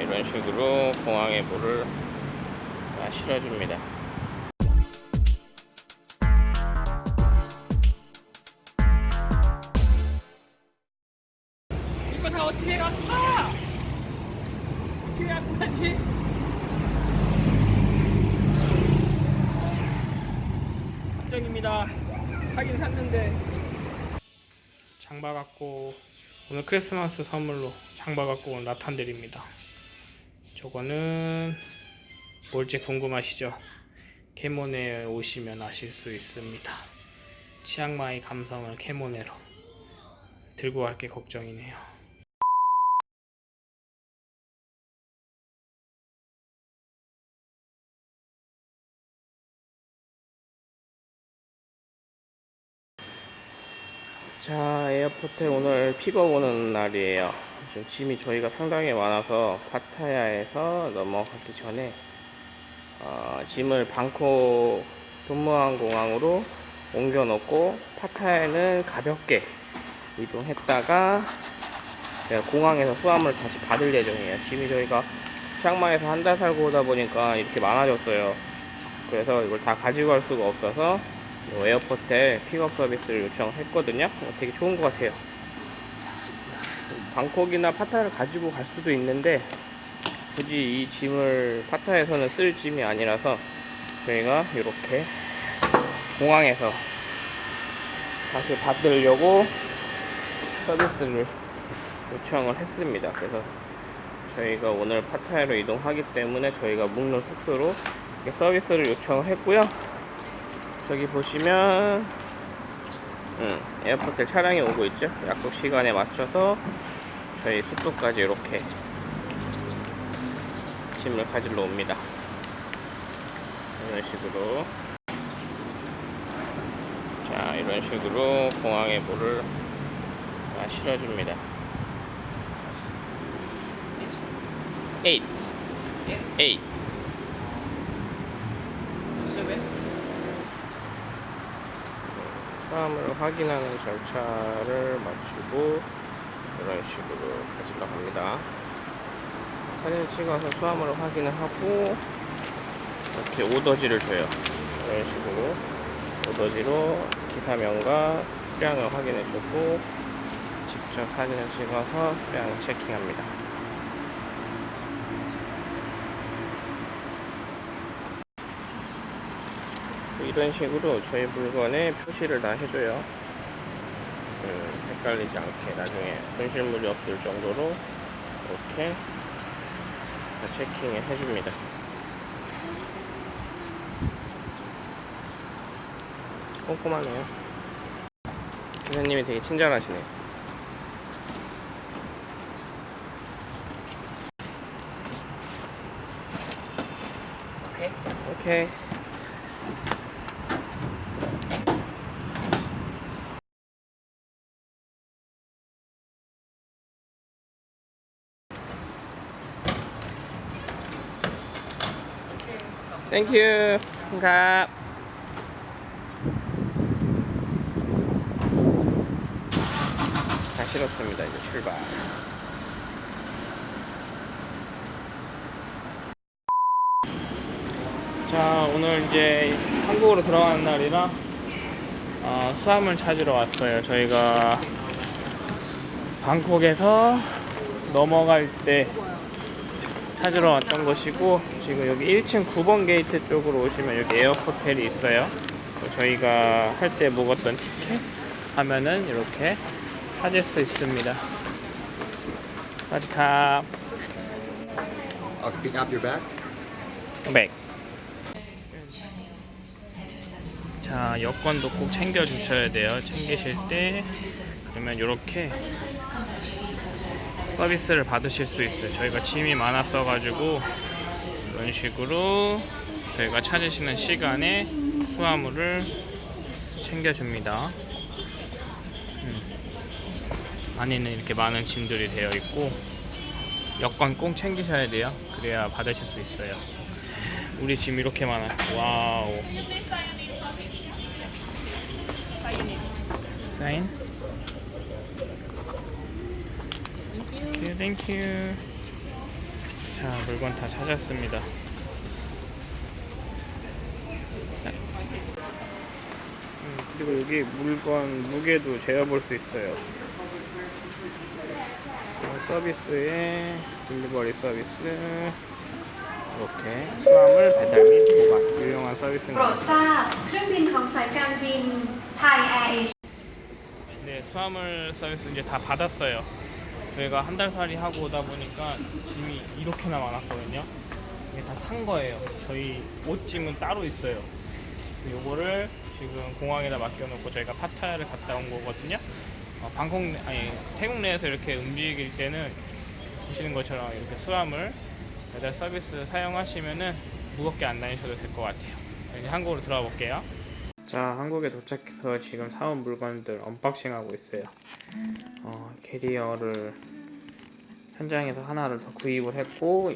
이런 식으로 공항에 물을 다 실어줍니다. 이거 다 어떻게 가? 어떻게 갖고 가지? 걱정입니다. 사긴 샀는데 장바 갖고 오늘 크리스마스 선물로 장바 갖고 온 라탄들입니다. 저거는 뭘지 궁금하시죠? 캐모네에 오시면 아실 수 있습니다. 치앙마이 감성을 캐모네로 들고 갈 게 걱정이네요. 자, 에어포텔에 오늘 픽업 오는 날이에요. 지금 짐이 저희가 상당히 많아서 파타야에서 넘어가기 전에 어, 짐을 방콕 돈므앙 공항으로 옮겨 놓고 파타야에는 가볍게 이동했다가 공항에서 수화물 다시 받을 예정이에요. 짐이 저희가 치앙마이에서 한 달 살고 오다 보니까 이렇게 많아졌어요. 그래서 이걸 다 가지고 갈 수가 없어서 요 에어포텔에 픽업 서비스를 요청했거든요. 어, 되게 좋은 것 같아요. 방콕이나 파타야를 가지고 갈 수도 있는데 굳이 이 짐을 파타야에서는 쓸 짐이 아니라서 저희가 이렇게 공항에서 다시 받으려고 서비스를 요청을 했습니다. 그래서 저희가 오늘 파타야로 이동하기 때문에 저희가 묵는 이렇게 서비스를 요청을 했고요. 저기 보시면 음, 에어포트 차량이 오고 있죠. 약속 시간에 맞춰서 저희 숙소까지 이렇게 짐을 가지러 옵니다. 이런 식으로 자 이런 식으로 공항에 물을 다 실어줍니다. 8 8 수화물을 확인하는 절차를 마치고 이런 식으로 가지러 갑니다. 사진을 찍어서 수화물을 확인을 하고 이렇게 오더지를 줘요. 이런 식으로 오더지로 기사명과 수량을 확인해 주고 직접 사진을 찍어서 수량을 체킹합니다. 이런 식으로 저희 물건에 표시를 다 해줘요. 그 헷갈리지 않게 나중에 분실물이 없을 정도로 이렇게 다 체킹을 해줍니다. 꼼꼼하네요. 기사님이 되게 친절하시네요. 오케이. 오케이. Thank you. ค่ะ. 다 실었습니다. 이제 출발. 자 오늘 이제 한국으로 들어가는 날이라 어, 수화물 찾으러 왔어요 저희가 방콕에서 넘어갈 때 찾으러 왔던 곳이고 지금 여기 1층 9번 게이트 쪽으로 오시면 여기 에어포텔이 있어요. 저희가 할 때 묵었던 티켓 하면은 이렇게 찾을 수 있습니다. สวัสดีครับ I'll pick up your bag. Bag. 자 여권도 꼭 챙겨 주셔야 돼요. 챙기실 때. 그러면 이렇게 서비스를 받으실 수 있어요. 저희가 짐이 많았어 가지고 이런 식으로 저희가 찾으시는 시간에 수화물을 챙겨 줍니다. 음. 안에는 이렇게 많은 짐들이 되어 있고 여권 꼭 챙기셔야 돼요. 그래야 받으실 수 있어요. 우리 짐 이렇게 많아. Wow. 사인 thank you thank you 자 물건 다 찾았습니다. 음, 그리고 여기 물건 무게도 재어볼 수 있어요. 어, 서비스에 delivery 서비스. 이렇게 수화물 배달 및 보관 유용한 서비스입니다 그렇죠. 그렇죠. 네 수화물 서비스 이제 다 받았어요. 저희가 한 달 살이 하고 오다 보니까 짐이 이렇게나 많았거든요. 이게 다 산 거예요. 저희 옷짐은 따로 있어요. 요거를 지금 공항에다 맡겨놓고 저희가 파타야를 갔다 온 거거든요. 어, 방콕 내- 아니 태국 내에서 이렇게 움직일 때는 보시는 것처럼 이렇게 수화물 배달 서비스 사용하시면은 무겁게 안 다니셔도 될 것 같아요. 이제 한국으로 들어가 볼게요. 자, 한국에 도착해서 지금 사온 물건들 unboxing 하고 있어요. 어, 캐리어를 현장에서 하나를 더 구입을 했고